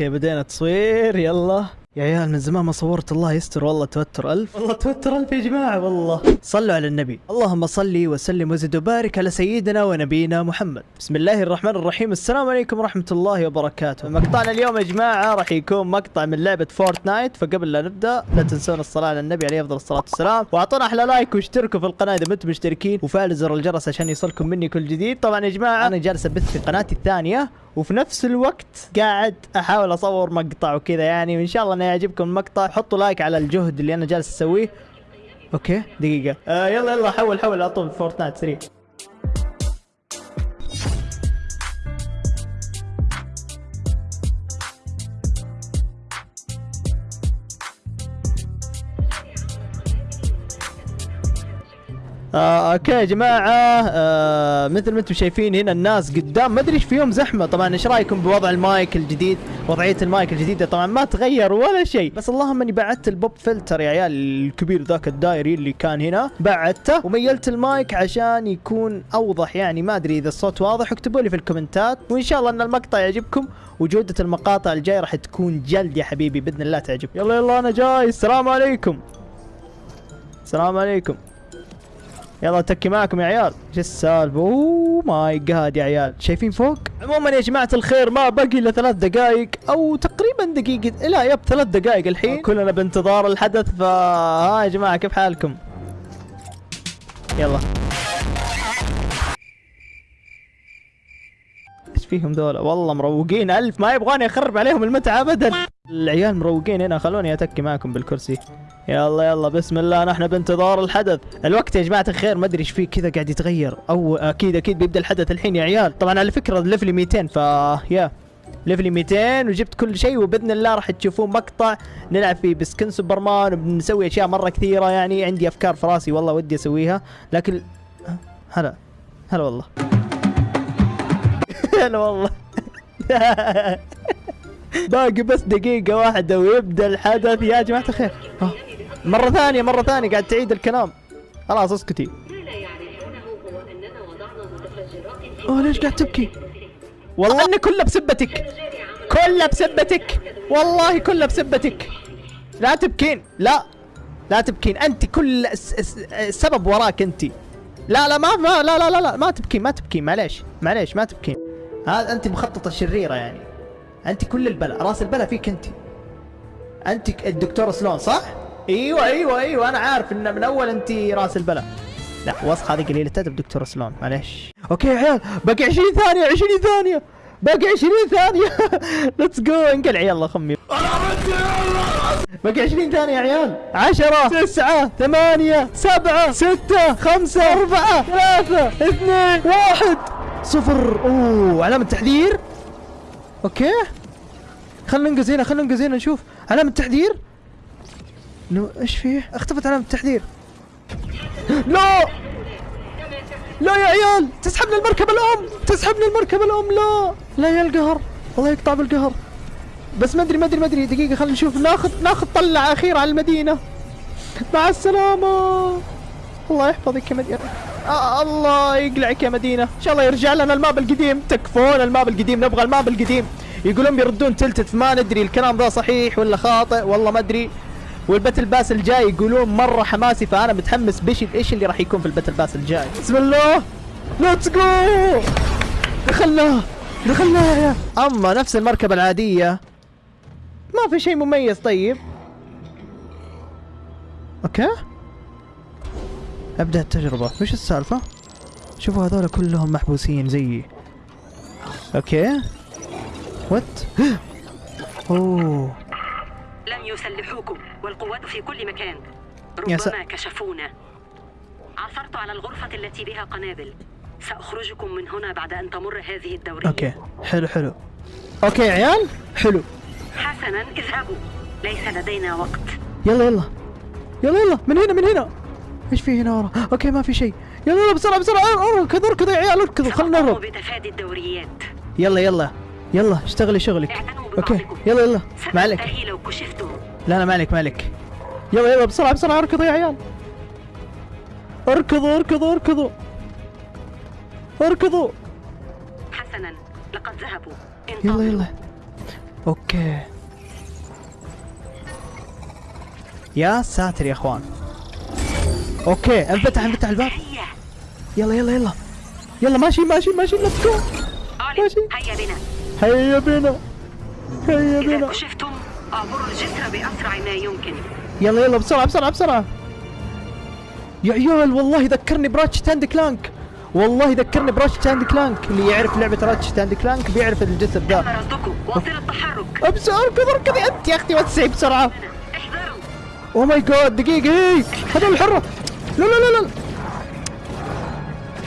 okay بدينا تصوير يلا. يا عيال من زمان ما صورت الله يستر والله توتر ألف. والله توتر ألف يا جماعة والله. صلوا على النبي. اللهم صل وسلم وزد وبارك على سيدنا ونبينا محمد. بسم الله الرحمن الرحيم. السلام عليكم ورحمة الله وبركاته. مقطعنا اليوم يا جماعة راح يكون مقطع من لعبة Fortnite فقبل لا نبدأ لا تنسون الصلاة على النبي عليه أفضل الصلاة والسلام. وأعطونا أحلى like واشتركوا في القناة إذا ما أنتم مشتركين. وفعلوا زر الجرس عشان يوصلكم مني كل جديد. طبعا يا جماعة أنا جالس أبث في قناتي الثانية. وفي نفس الوقت قاعد أحاول أصور مقطع وكذا. يعني وان شاء الله إنه يعجبكم المقطع حطوا like على الجهد اللي أنا جالس أسويه. okay؟ دقيقة. آه يلا يلا حول حول على طول Fortnite سريع آه okay يا جماعة آه مثل ما أنتم شايفين هنا الناس قدام ما أدري إيش فيهم زحمة. طبعا إيش رأيكم بوضع المايك الجديد؟ وضعية المايك الجديدة طبعا ما تغير ولا شيء. بس اللهم إني بعدت ال pop filter يا عيال الكبير ذاك الدائري اللي كان هنا. بعدته وميلت المايك عشان يكون أوضح يعني ما أدري إذا الصوت واضح. اكتبوا لي في الكومنتات. وإن شاء الله إن المقطع يعجبكم وجودة المقاطع الجاية راح تكون جلد يا حبيبي بإذن الله تعجب. يلا يلا أنا جاي. السلام عليكم. السلام عليكم. يلا تكي معكم يا عيال. إيش السالفة؟ oh my god يا عيال. شايفين فوق؟ عموما يا جماعة الخير ما باقي إلا ثلاث دقائق أو تقريبا دقيقة لا yep ثلاث دقائق الحين. كلنا بانتظار الحدث فها يا جماعة كيف حالكم؟ يلا. إيش فيهم ذولا؟ والله مروقين. ألف ما يبغاني أخرب عليهم المتعة ابدا. العيال مروقين هنا خلوني أتكي معكم بالكرسي. يلا يلا بسم الله. نحن بانتظار الحدث. الوقت يا جماعة الخير ما أدري إيش فيه كذا قاعد يتغير. أو أكيد أكيد بيبدأ الحدث الحين يا عيال. طبعا على فكرة level ي 200 ف يا. level ي 200 وجبت كل شيء وبإذن الله راح تشوفون مقطع نلعب فيه ب skin Superman وبنسوي أشياء مرة كثيرة يعني. عندي أفكار في رأسي والله ودي أسويها. لكن هلا هلا والله. هلا والله. باقي بس دقيقة واحدة ويبدأ الحدث. يا جماعة الخير. مرة ثانية مرة ثانية قاعد تعيد الكلام. خلاص اسكتي. أوه ليش قاعد تبكي؟ والله انه كله بسبتك. كله بسبتك. والله كله بسبتك. لا تبكين. لا لا تبكين. أنت كل السبب وراك أنت. لا لا ما ما لا لا لا, لا ما تبكين ما تبكين. معليش معليش ما تبكين. هذا أنت مخططة شريرة يعني. أنت كل البلاء رأس البلاء فيك أنت. أنت الدكتور سلون صح؟ أيوه أيوه أيوه أنا عارف إن من أول أنت راس البلاء. لا وسخ هذه قليلة ادب دكتور سلون معليش. أوكي يا عيال باقي 20 ثانية 20 ثانية باقي 20 ثانية. let's go انقلع يلا خمي. باقي 20 ثانية يا عيال. 10 9 8 7 6 5 4 3 2 1 صفر. أوه علامة تحذير. okay. خلينا ننقز هنا خلينا ننقز هنا نشوف. علامة تحذير. no إيش فيه؟ اختفت علامة التحذير لا! لا يا عيال! تسحبني المركبة الأم! تسحبني المركبة الأم! لا! لا يا القهر! الله يقطع بالقهر! بس ما أدري ما أدري ما أدري. دقيقة خلينا نشوف. ناخذ ناخذ طلعة أخيرة على المدينة. مع السلامة! الله يحفظك يا مدينة. آه الله يقلعك يا مدينة. إن شاء الله يرجع لنا ال map القديم. تكفون ال map القديم. نبغى ال map القديم. يقولون بيردون Tilted فما ندري الكلام ذا صحيح ولا خاطئ. والله ما أدري. وال Battle Pass الجاي يقولون مرة حماسي فأنا متحمس بيش إيش اللي راح يكون في ال Battle Pass الجاي؟ بسم الله! let's go دخلنا! دخلنا! أما نفس المركبة العادية ما في شيء مميز طيب. okay. أبدأ التجربة. وش السالفة؟ شوفوا هذول كلهم محبوسين زيي. okay. what أوه. لم يسلحوكم والقوات في كل مكان. ربما كشفونا. عثرت على الغرفة التي بها قنابل. سأخرجكم من هنا بعد أن تمر هذه الدورية. okay. حلو حلو. okay يا عيال. حلو. حسنا اذهبوا. ليس لدينا وقت. يلا يلا. يلا يلا. من هنا من هنا. إيش في هنا ورا؟ okay ما في شيء. يلا يلا بسرعة بسرعة. اركض اركض يا عيال اركضوا خلينا سأقوم نهرب بتفادي الدوريات. يلا يلا. يلا اشتغلي شغلك. okay. يلا يلا. ما عليك لو لا لا ما عليك ما عليك يلا يلا بسرعة بسرعة. اركضوا يا عيال. اركضوا اركضوا اركضوا. اركضوا. حسنا. لقد ذهبوا. يلا. يلا. okay. يا ساتر يا أخوان. okay انفتح انفتح الباب. يلا يلا يلا. يلا ماشي ماشي ماشي. let's go ماشي. هيا بنا. هيا بنا. هيا إذا بنا. كشفتم أعبروا الجسر بأسرع ما يمكن. يلا يلا بسرعة بسرعة بسرعة. يا عيال والله ذكرني براتش تاند كلانك. والله ذكرني براتش تاند كلانك. اللي يعرف لعبة راتش تاند كلانك بيعرف الجسر ذا التحرك. ابسر اركض اركضي أنت يا أختي وسعي بسرعة. احذروا. أو ماي جاد دقيقة هي هذول الحرة لا لا لا لا.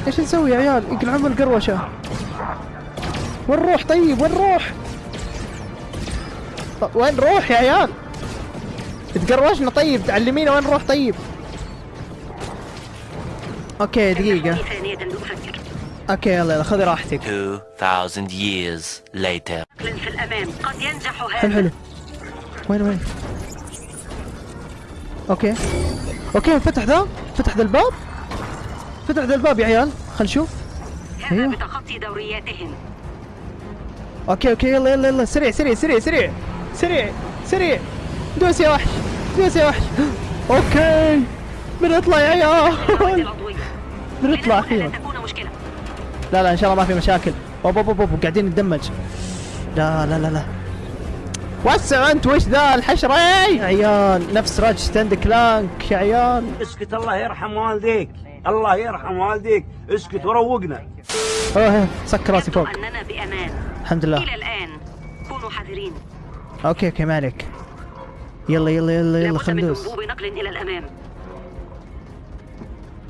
إيش نسوي يا عيال؟ يقلعون القروشة. وين نروح طيب وين نروح وين نروح يا عيال؟ تقروشنا طيب تعلمينا وين نروح طيب. okay دقيقة. okay يلا يلا خذي راحتك. 2,000 years later. في الأمام. قد ينجح حلو هذا. حلو وين وين؟ okay. okay فتح ذا. فتح ذا الباب. فتح ذا الباب يا عيال. خل نشوف. هذا أيوه. بتخطي دورياتهم. okay okay يلا يلا يلا. سريع سريع سريع سريع. سريع سريع. دوس يا وحش دوس يا وحش. okay. بنطلع يا عيال. بنطلع أخيرا لا لا ان شاء الله ما في مشاكل. أوب أوب أوب. قاعدين ندمج. لا لا لا لا. وسع انت وش ذا الحشرة؟ اي يا عيال نفس راج ستاند كلانك يا عيال. اسكت الله يرحم والديك. الله يرحم والديك. اسكت وروقنا. أوه سكر راسي فوق. يبدو أننا بأمان. الحمد لله. إلى الآن. كونوا حذرين. okay okay ما عليك يلا يلا يلا يلا نقل إلى الأمام.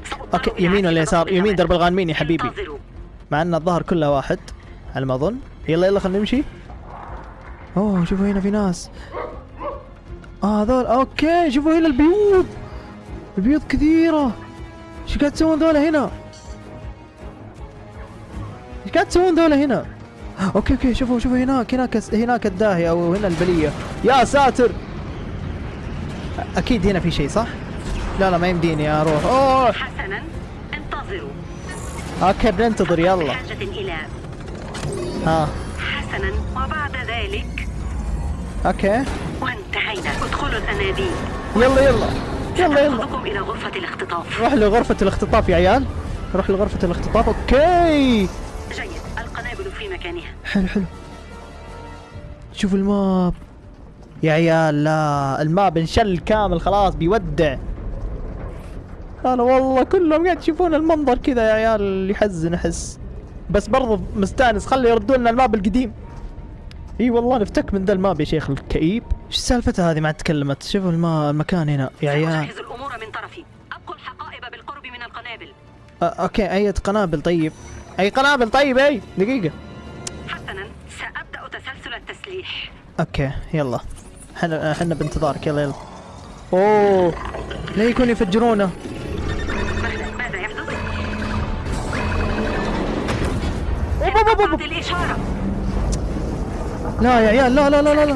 سأضطر okay يمين ولا يسار؟ يمين درب الغانمين يا حبيبي. مع أن الظهر كله واحد. على ما اظن يلا يلا خلينا نمشي. أوه شوفوا هنا في ناس. آه هذول. okay شوفوا هنا البيوت البيوت كثيرة. إيش قاعد تسوون ذولا هنا؟ إيش قاعد تسوون ذولا هنا؟ okay okay شوفوا شوفوا هناك هناك هناك الداهية أو هنا البلية. يا ساتر! أكيد هنا في شيء صح؟ لا لا ما يمديني أروح أوه! حسنا انتظروا. okay بننتظر يلا. بحاجة إلى. ها. حسنا وبعد ذلك. okay. وانتهينا. ادخلوا الأنابيب يلا يلا. يلا يلا. إلى غرفة الاختطاف. روح لغرفة الاختطاف يا عيال. روح لغرفة الاختطاف. okay. جيد. في مكانها. حلو حلو. شوف ال map. يا عيال لا ال map انشل كامل خلاص بيودع. أنا والله كلهم قاعد يشوفون المنظر كذا يا عيال يحزن أحس. بس برضو مستأنس خلي يردوا لنا ال map القديم. إي والله نفتك من ذا ال map يا شيخ الكئيب. إيش سالفتها هذه ما تكلمت؟ شوفوا الما المكان هنا يا عيال. الأمور من طرفي. أبقوا الحقائب بالقرب من القنابل. okay اي قنابل طيب. أي قنابل طيب أي دقيقة. حسنا سأبدأ تسلسل التسليح. okay يلا. إحنا إحنا بانتظارك يلا يلا. أوه لا يكون يفجرونه. ماذا ماذا يحدث؟ الإشارة. لا يا عيال لا لا لا لا لا.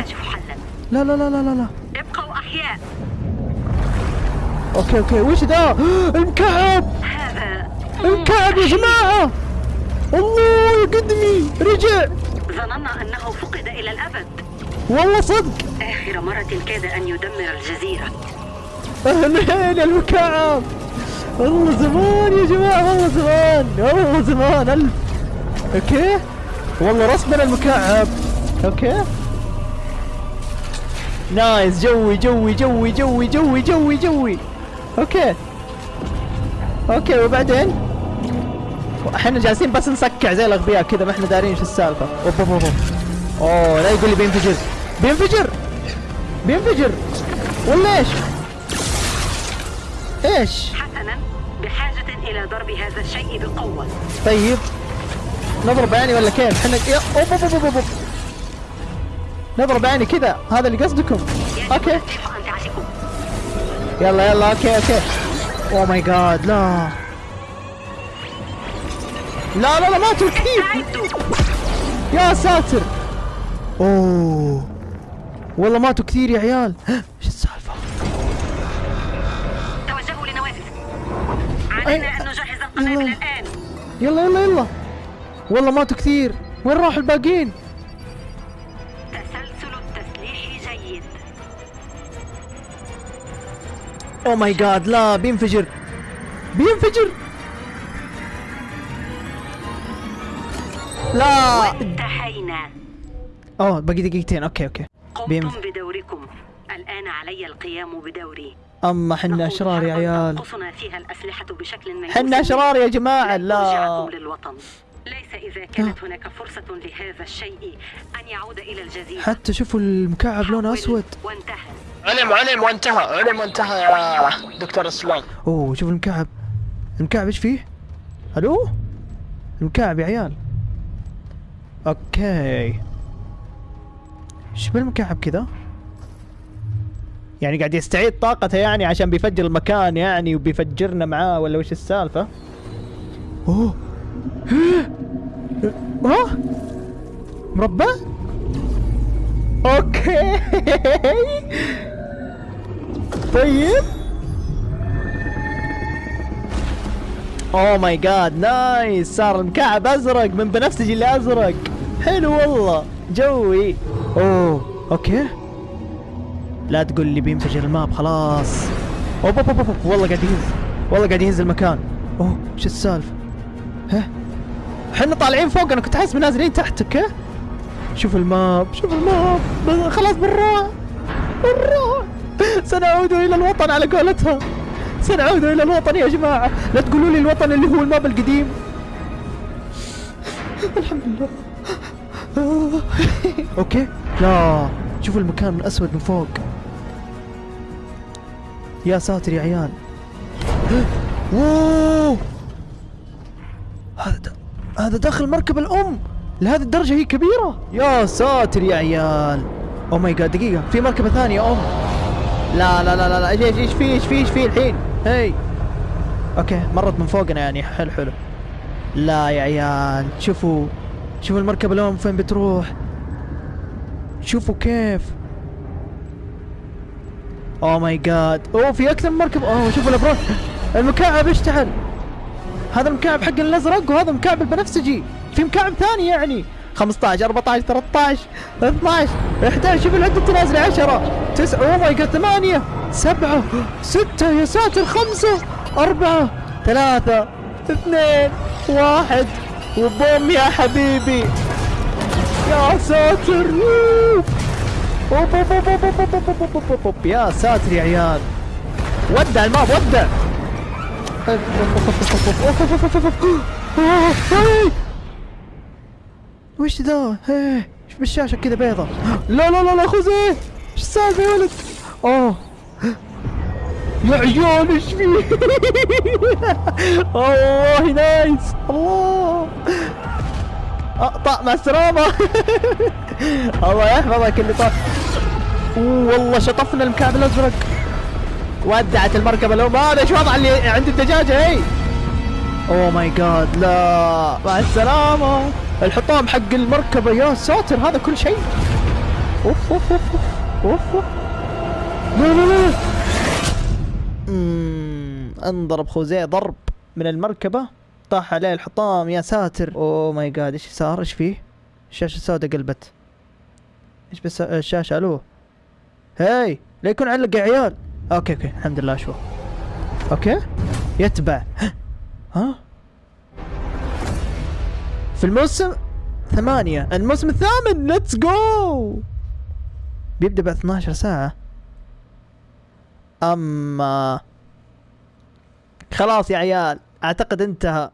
لا لا لا لا لا, لا. ابقوا أحياء. okay okay. وش ذا المكعب هذا. المكعب يا جماعة! الله قدمي رجع. ظننا أنه فقد إلى الأبد. والله صدق. آخر مرة كاد أن يدمر الجزيرة. اهلين المكعب والله زمان يا جماعة والله زمان والله زمان. ألف. okay؟ والله رسمنا المكعب okay؟ nice جوي جوي جوي جوي جوي جوي جوي. okay. okay وبعدين؟ إحنا جالسين بس نسكع زي الأغبياء كذا ما إحنا دارين شو السالفة. أوب أوب أوب أوه لا يقول لي بينفجر. بينفجر؟ بينفجر. ولا إيش؟ إيش؟ حسنا بحاجة إلى ضرب هذا الشيء بقوة. طيب. نضرب عيني ولا كيف؟ إحنا أوب أوب أوب أوب أوب. نضرب عيني كذا. هذا اللي قصدكم. أوكي. يلا يلا okay okay. اوه ماي جاد لا. لا لا لا ماتوا كثير أعدوا يا ساتر. أوه. والله ماتوا كثير يا عيال. إيش السالفة؟ توجهوا لنوافذ علينا أن نجهز القنابل. الآن. يلا يلا يلا. والله ماتوا كثير. وين راحوا الباقيين؟ تسلسل جيد. oh my God لا بينفجر. بينفجر. لا. انتهينا اوه باقي دقيقتين. okay okay. قمتم بدوركم. الآن علي القيام بدوري. اما حنا أشرار يا عيال. تنقصنا فيها الأسلحة بشكل ميؤوس. حنا أشرار يا جماعة. لا. للوطن. ليس إذا كانت هناك فرصة لهذا الشيء أن يعود إلى الجزيرة. حتى شوفوا المكعب لونه أسود. وانتهى. علم علم وانتهى علم وانتهى يا دكتور أسلام. أوه شوف المكعب. المكعب إيش فيه؟ ألو؟ المكعب يا عيال. أوكي إيش بالمكعب كذا؟ يعني قاعد يستعيد طاقته يعني عشان بيفجر المكان يعني وبيفجرنا معاه ولا وش السالفة؟ أوه ها؟ مربع؟ okay طيب oh my God nice صار المكعب أزرق من بنفسجي اللي أزرق حلو والله. جوي. أوه okay. لا تقول لي بينفجر ال map خلاص. اوب اوب اوب. والله قاعد يهز والله قاعد يهز المكان. أوه إيش السالفة؟ ها؟ إحنا طالعين فوق أنا كنت أحس نازلين تحت okay؟ شوف ال map شوف ال map. خلاص بالراحه بالراحه سنعود إلى الوطن على قولتها سنعود إلى الوطن يا جماعة. لا تقولوا لي الوطن اللي هو ال map القديم. الحمد لله. okay لا. شوفوا المكان الأسود من فوق. يا ساتر يا عيال. هذا هذا داخل مركب الأم. لهذه الدرجة هي كبيرة. يا ساتر يا عيال. oh my God دقيقة. في مركبة ثانية أم. لا لا لا لا إيش إيش في إيش في إيش في الحين؟ هي. okay مرت من فوقنا يعني. حلو حلو. لا يا عيال. شوفوا. شوفوا المركبة الأم فين بتروح. شوفوا كيف. oh my God أوه في أكثر من مركب أوه شوفوا الأبراج. المكعب اشتعل هذا المكعب حق الأزرق وهذا مكعب البنفسجي. في مكعب ثاني يعني. 15 14 13 12 11 شوف العدة تنازل 10 9 oh my God 8 7 6 يا ساتر 5 4 3 2 1 وبوم يا حبيبي يا ساتر يا ساتر يا عيال ودع ال map ودع وش ذا؟ إيش بالشاشه كذا بيضة؟ لا لا لا لا خذه! إيش السالفة يا ولد؟ اوه يا عيال إيش فيه؟ والله nice. الله. أقطع السلامة الله يحفظك اللي طاف. أوه والله شطفنا المكعب الأزرق. ودعت المركبة الأم. هذا إيش وضع اللي عند الدجاجة هي oh my god لا. مع السلامة. الحطام حق المركبة يا ساتر هذا كل شيء. أوف أوف أوف. أوف أوف. لا لا لا. أمم، انضرب خوزيه ضرب من المركبة طاح عليه الحطام يا ساتر. oh my god إيش صار؟ إيش فيه؟ الشاشة السوداء قلبت. إيش بس الشاشة؟ ألو. هاي لا يكون علق يا عيال. okay okay الحمد لله شو okay؟ يتبع. ها؟ في الموسم ثمانية الموسم الثامن let's go بيبدأ بعد 12 ساعة. أما خلاص يا عيال أعتقد انتهى.